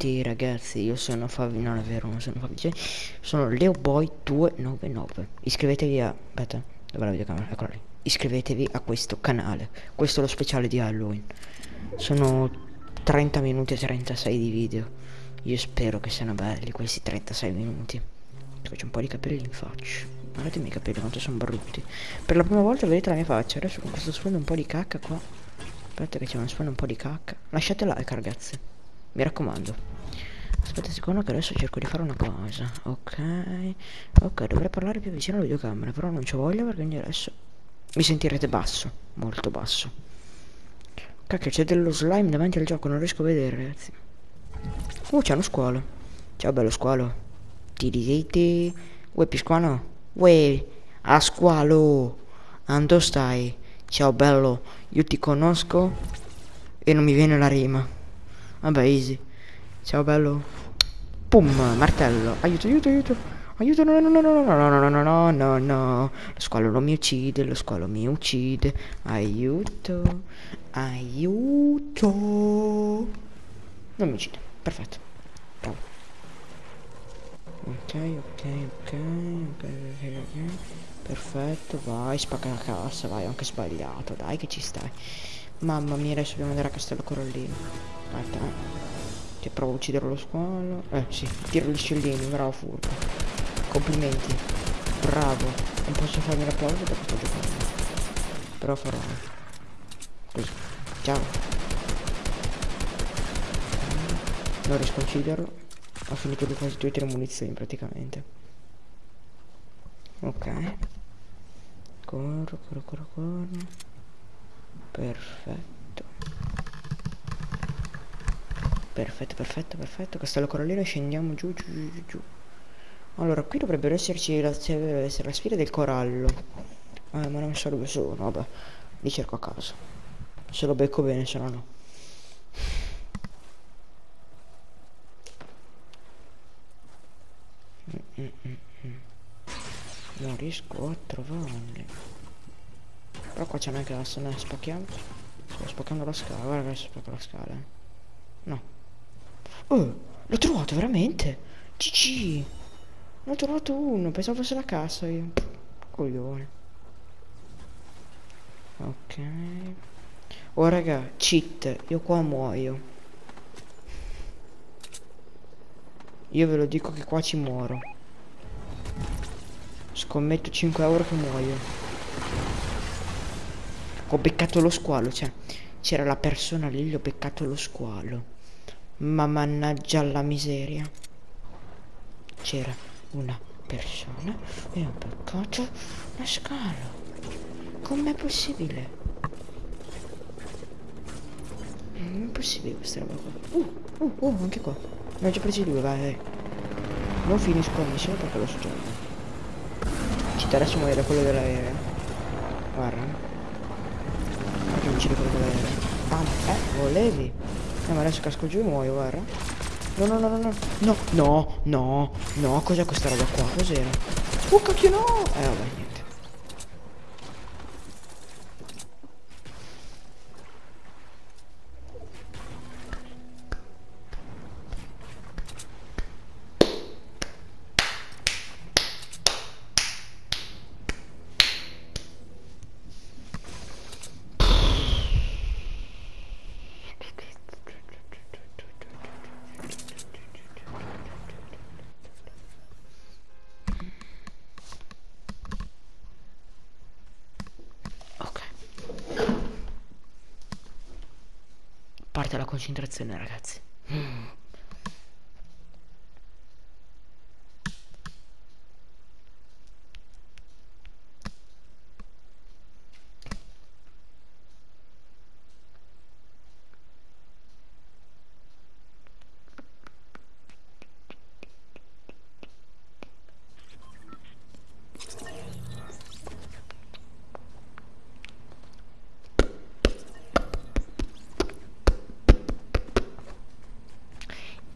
tutti ragazzi, io sono Fabi, non è vero, non sono Fabi, cioè, sono LeoBoy299, iscrivetevi a, aspetta, dov'è la videocamera, eccola lì, iscrivetevi a questo canale, questo è lo speciale di Halloween, sono 30 minuti e 36 di video, io spero che siano belli questi 36 minuti, faccio un po' di capelli in faccia, guardate i miei capelli quanto sono brutti, per la prima volta vedete la mia faccia, adesso con questo sfondo un po' di cacca qua, aspetta che c'è uno sfondo un po' di cacca, lasciate like ragazzi. Mi raccomando. Aspetta un secondo che adesso cerco di fare una cosa. Ok. Ok, dovrei parlare più vicino alla videocamera, però non ci voglio perché adesso mi sentirete basso, molto basso. Cacchio, c'è dello slime davanti al gioco, non riesco a vedere, ragazzi. Uh, c'è uno squalo. Ciao bello squalo. Ti. Uè pisquano? Uè, a squalo. Ando stai? Ciao bello, io ti conosco e non mi viene la rima. Vabbè, easy. Ciao bello. Pum, martello. Aiuto, aiuto, aiuto. Aiuto, no, no, no, no, no, no, no, no, no, no, no. Lo squalo non mi uccide, lo squalo mi uccide. Aiuto. Aiuto. Non mi uccide. Perfetto. Bravo. Ok, ok, ok, ok, ok, ok. Perfetto, vai, spacca la cassa, vai, anche sbagliato, dai che ci stai. Mamma mia, adesso dobbiamo andare a Castello Corallino. Aspetta, eh. Ti provo a uccidere lo squalo. Eh, sì, tiro gli scellini, bravo furbo. Complimenti. Bravo. Non posso farmi l'applauso perché sto giocando. Però farò. Così. Ciao. Non riesco a ucciderlo. Ho finito di quasi tutte le munizioni praticamente. Ok. Corro, corro, corro, corro. Perfetto. Perfetto, perfetto, perfetto. Castello Corallino, scendiamo giù, giù, giù, giù. Allora, qui dovrebbero esserci la, essere la sfida del corallo. Eh, ma non so dove sono, vabbè. Li cerco a caso. Se lo becco bene, se no no. Mm, mm, mm, non riesco a trovarli. Però qua c'è anche la scena, spacchiamo. Sto spaccando la scala, guarda che spacco la scala. Eh. No. Oh, l'ho trovato veramente. GG. Ne ho trovato uno, pensavo fosse la cassa io. Coglione. Ok. Oh raga, cheat, io qua muoio. Io ve lo dico che qua ci muoro. Scommetto 5 euro che muoio. Ho beccato lo squalo, cioè c'era la persona lì, gli ho beccato lo squalo. Ma mannaggia la miseria. C'era una persona e ho beccato la scala. Com'è possibile? Non è possibile questa roba qua. Uh, uh, uh, anche qua. Ne ho già presi due, vai. Non finisco la missione perché lo già. Ci interessa morire quello dell'aereo. Guarda. Uccide quello dell'aereo. Ah, eh, volevi? Eh ma adesso casco giù e muoio, guarda. No, no, no, no, no. No, no, no, no. Cos'è questa roba qua? Cos'era? Oh, cacchio no! Eh, vabbè, niente. parte la concentrazione ragazzi mm.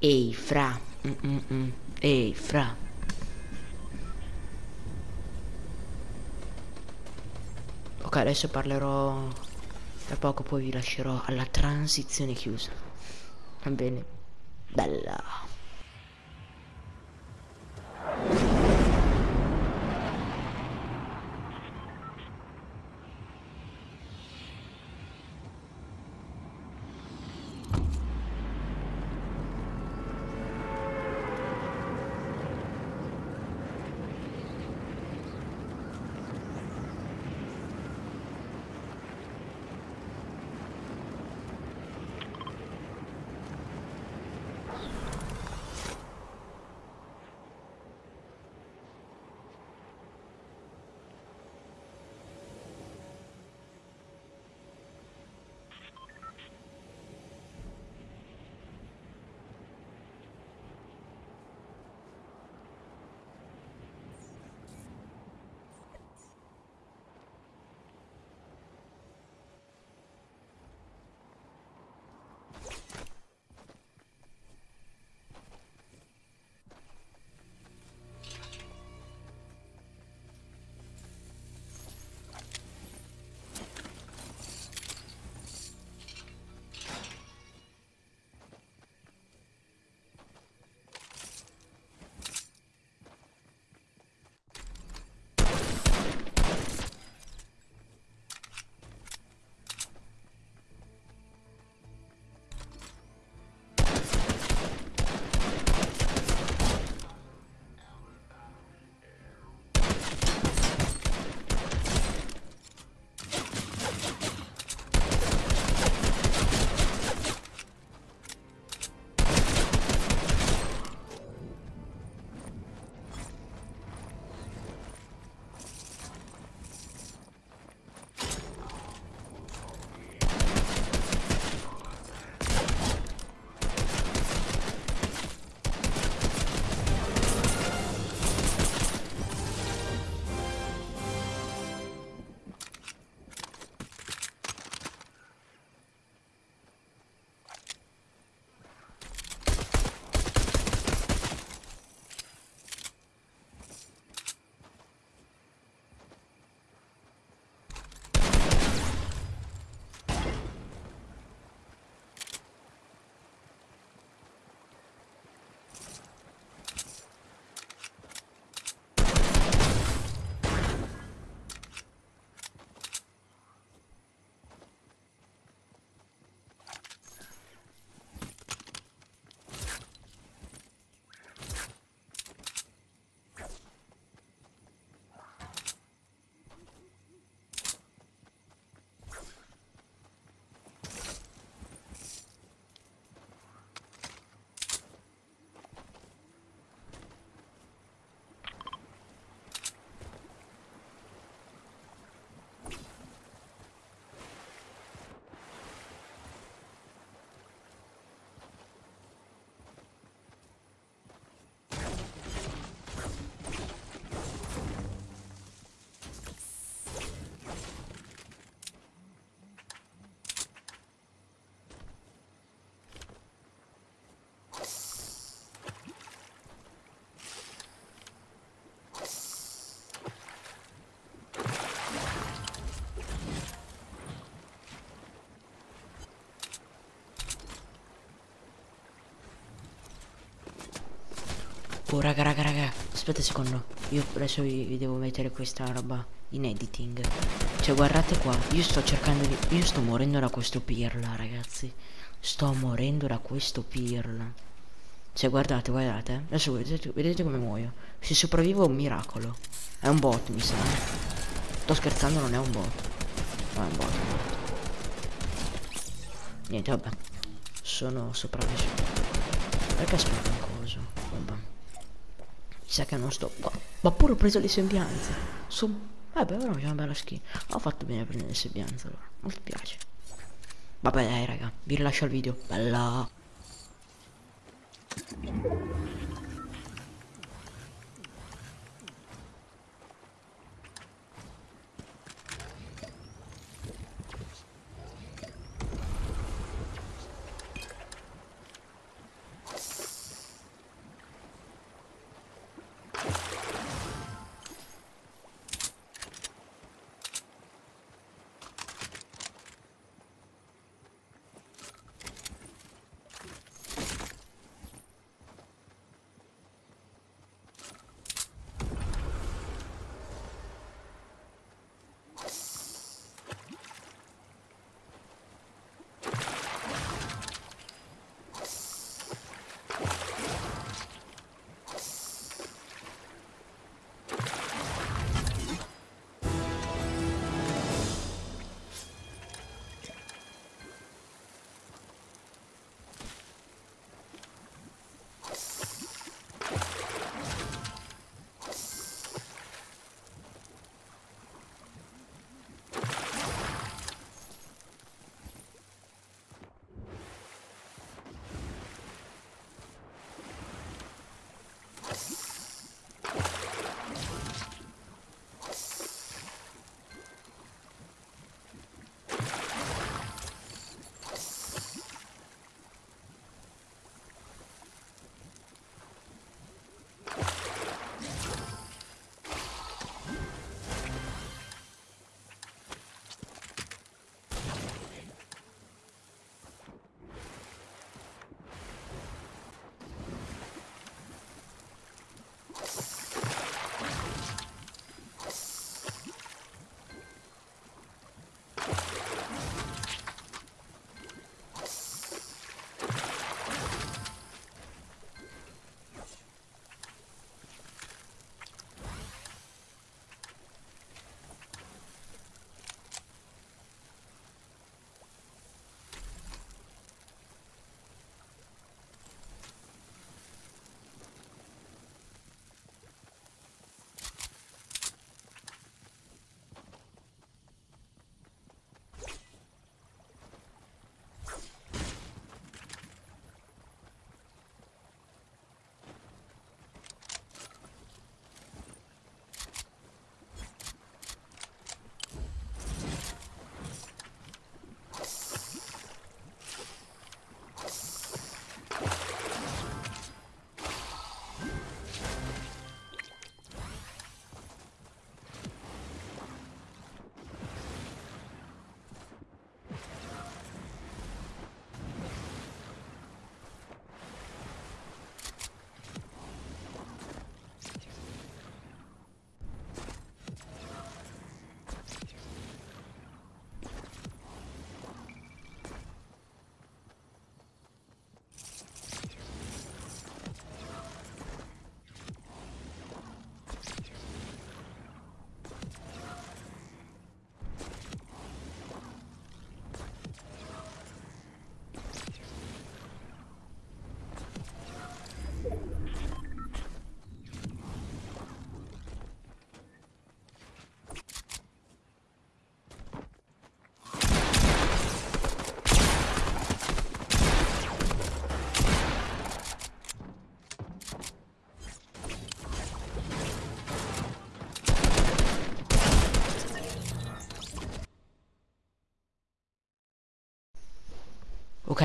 Ehi, fra. Mm -mm -mm. Ehi, fra. Ok, adesso parlerò tra poco, poi vi lascerò alla transizione chiusa. Va bene? Bella. Oh raga raga raga Aspetta un secondo. Io adesso vi, vi, devo mettere questa roba in editing. Cioè guardate qua Io sto cercando di Io sto morendo da questo pirla ragazzi. Sto morendo da questo pirla. Cioè guardate guardate Adesso vedete, vedete come muoio. Se sopravvivo è un miracolo. È un bot mi sa Sto scherzando non è un bot. No è un bot, un bot. Niente vabbè. Sono sopravvissuto. Perché sparo sa che non sto qua. Ma pure ho preso le sembianze. Sono... Vabbè, ora c'è una bella skin. Ho fatto bene a prendere le sembianze allora. Mi piace. Vabbè dai raga, vi rilascio il video. Bella.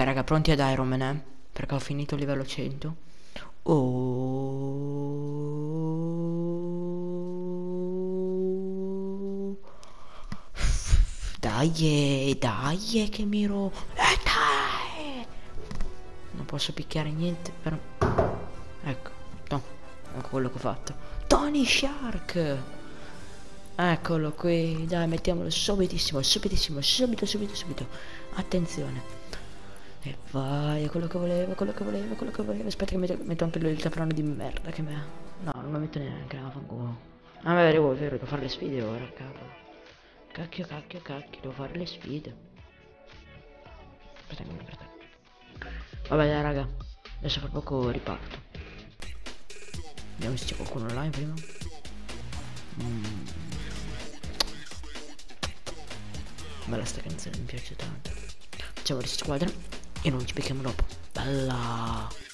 Raga, pronti ad Iron Man, eh? Perché ho finito il livello 100. Oh. Dai, dai, che miro. Eh, dai! Non posso picchiare niente, però... Ecco, no, ecco quello che ho fatto. Tony Shark! Eccolo qui, dai, mettiamolo subitissimo, subitissimo, subito, subito, subito. Attenzione. E vai, è quello che volevo, quello che volevo, quello che volevo. Aspetta che metto, metto anche il caprone di merda che me... No, non lo metto neanche, la fanculo. Ah, beh, devo, vero, devo fare le sfide ora, cavolo. Cacchio, cacchio, cacchio, devo fare le sfide. Aspetta, aspetta. Vabbè, dai, raga. Adesso fra poco riparto. Vediamo se c'è qualcuno online prima. Mm. Bella sta canzone, mi piace tanto. Facciamo di squadra e non ci becchiamo dopo. Bella!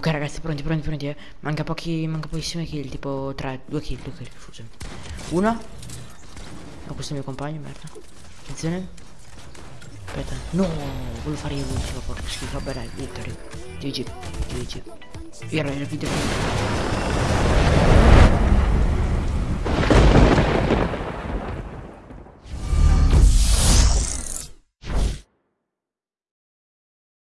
Ok ragazzi, pronti, pronti, pronti, eh. Manca pochi, manca pochissime kill, tipo 3, 2 kill, 2 kill, scusami. Una. No, questo è il mio compagno, merda. Attenzione. Aspetta. No, volevo fare io l'ultimo, porco schifo. Vabbè dai, victory. GG, GG. Ero il video.